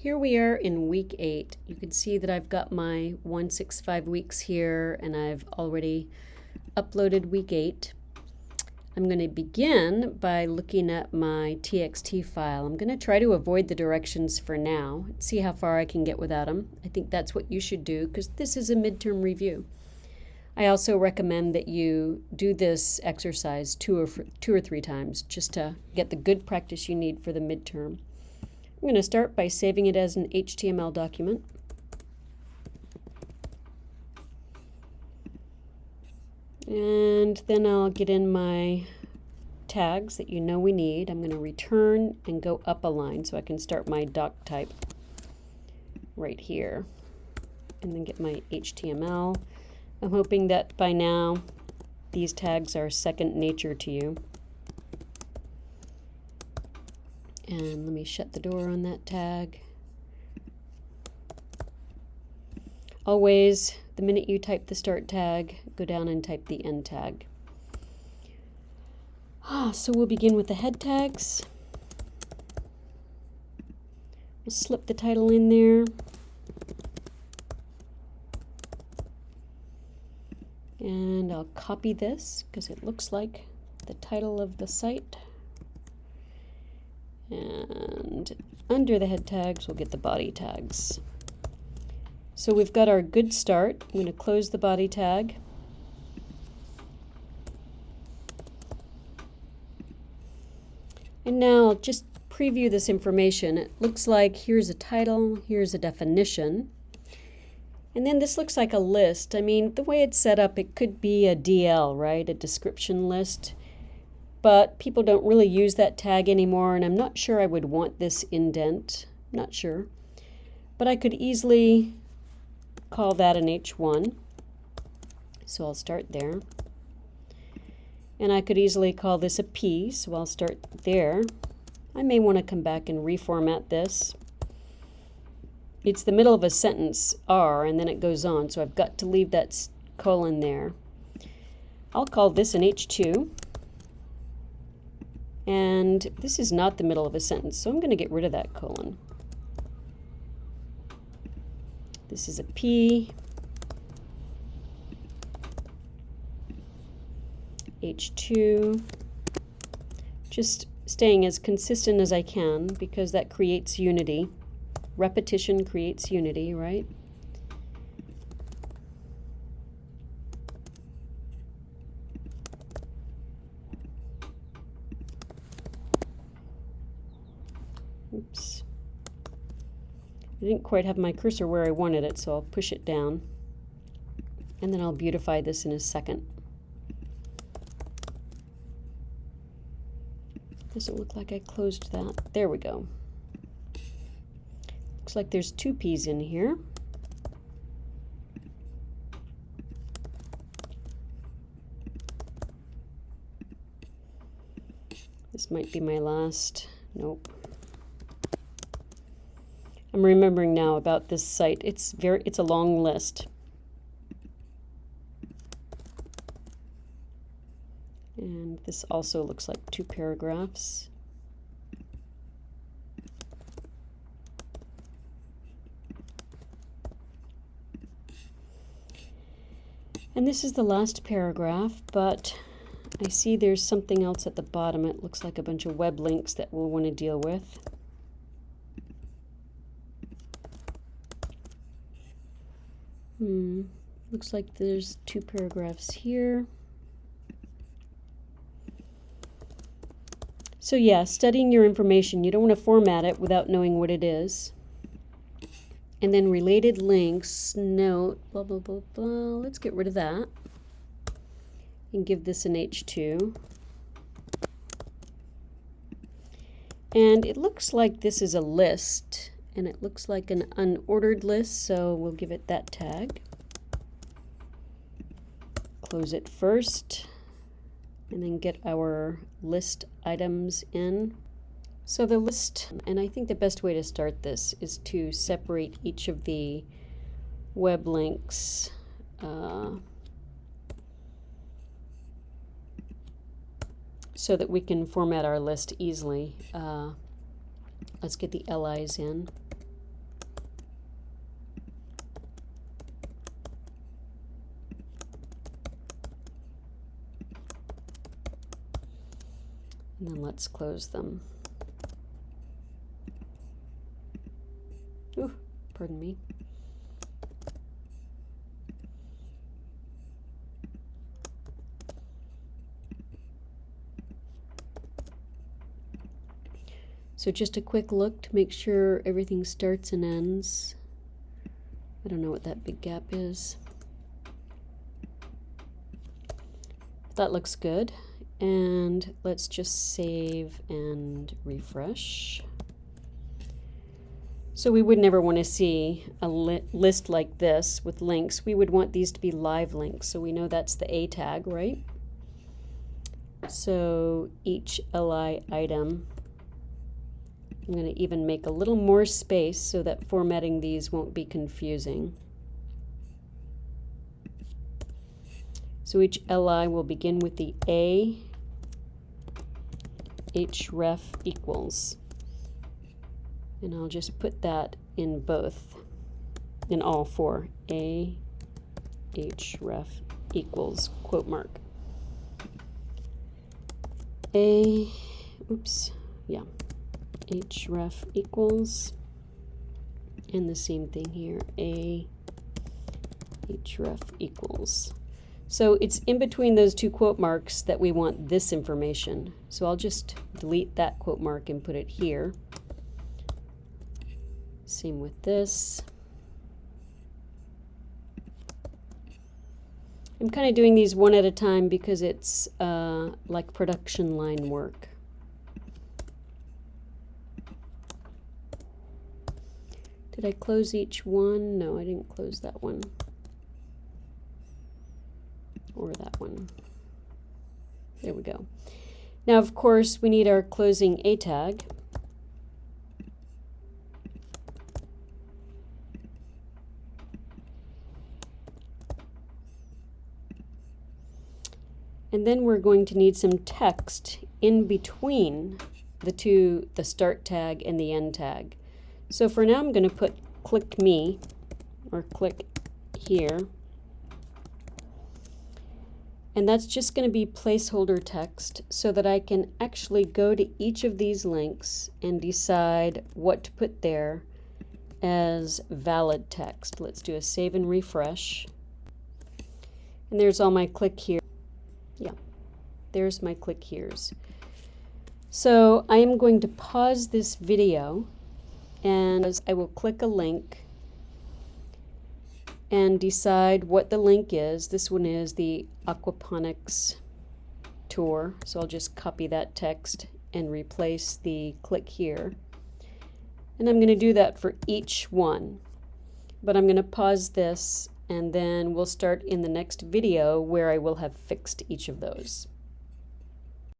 here we are in week eight. You can see that I've got my 165 weeks here and I've already uploaded week eight. I'm going to begin by looking at my TXT file. I'm going to try to avoid the directions for now, see how far I can get without them. I think that's what you should do because this is a midterm review. I also recommend that you do this exercise two or, two or three times just to get the good practice you need for the midterm. I'm going to start by saving it as an HTML document. And then I'll get in my tags that you know we need. I'm going to return and go up a line so I can start my doc type right here. And then get my HTML. I'm hoping that by now these tags are second nature to you. And let me shut the door on that tag. Always, the minute you type the start tag, go down and type the end tag. Ah, so we'll begin with the head tags. We'll slip the title in there. And I'll copy this because it looks like the title of the site. And under the head tags, we'll get the body tags. So we've got our good start. I'm going to close the body tag. And now just preview this information. It looks like here's a title, here's a definition. And then this looks like a list. I mean, the way it's set up, it could be a DL, right? A description list but people don't really use that tag anymore and I'm not sure I would want this indent. Not sure. But I could easily call that an H1. So I'll start there. And I could easily call this a P, so I'll start there. I may want to come back and reformat this. It's the middle of a sentence, R, and then it goes on, so I've got to leave that colon there. I'll call this an H2. And this is not the middle of a sentence, so I'm going to get rid of that colon. This is a P. H2. Just staying as consistent as I can because that creates unity. Repetition creates unity, right? Oops. I didn't quite have my cursor where I wanted it, so I'll push it down. And then I'll beautify this in a second. Doesn't look like I closed that. There we go. Looks like there's two P's in here. This might be my last. Nope. I'm remembering now about this site. It's very it's a long list. And this also looks like two paragraphs. And this is the last paragraph, but I see there's something else at the bottom. It looks like a bunch of web links that we'll want to deal with. Hmm. Looks like there's two paragraphs here. So yeah, studying your information, you don't want to format it without knowing what it is. And then related links, note, blah, blah, blah, blah. Let's get rid of that and give this an H2. And it looks like this is a list and it looks like an unordered list, so we'll give it that tag. Close it first, and then get our list items in. So the list, and I think the best way to start this is to separate each of the web links uh, so that we can format our list easily. Uh, let's get the LIs in. And then let's close them. Ooh, pardon me. So just a quick look to make sure everything starts and ends. I don't know what that big gap is. That looks good. And let's just save and refresh. So we would never want to see a li list like this with links. We would want these to be live links. So we know that's the A tag, right? So each LI item I'm going to even make a little more space so that formatting these won't be confusing. So each li will begin with the a href equals. And I'll just put that in both, in all four. A href equals quote mark. A, oops, yeah, href equals, and the same thing here, a href equals. So it's in between those two quote marks that we want this information. So I'll just delete that quote mark and put it here. Same with this. I'm kind of doing these one at a time because it's uh, like production line work. Did I close each one? No, I didn't close that one. Or that one. There we go. Now, of course, we need our closing A tag. And then we're going to need some text in between the two, the start tag and the end tag. So for now, I'm going to put click me or click here. And that's just going to be placeholder text so that I can actually go to each of these links and decide what to put there as valid text. Let's do a save and refresh. And there's all my click here. Yeah, there's my click here's. So I am going to pause this video and I will click a link and decide what the link is. This one is the aquaponics tour. So I'll just copy that text and replace the click here. And I'm going to do that for each one. But I'm going to pause this and then we'll start in the next video where I will have fixed each of those.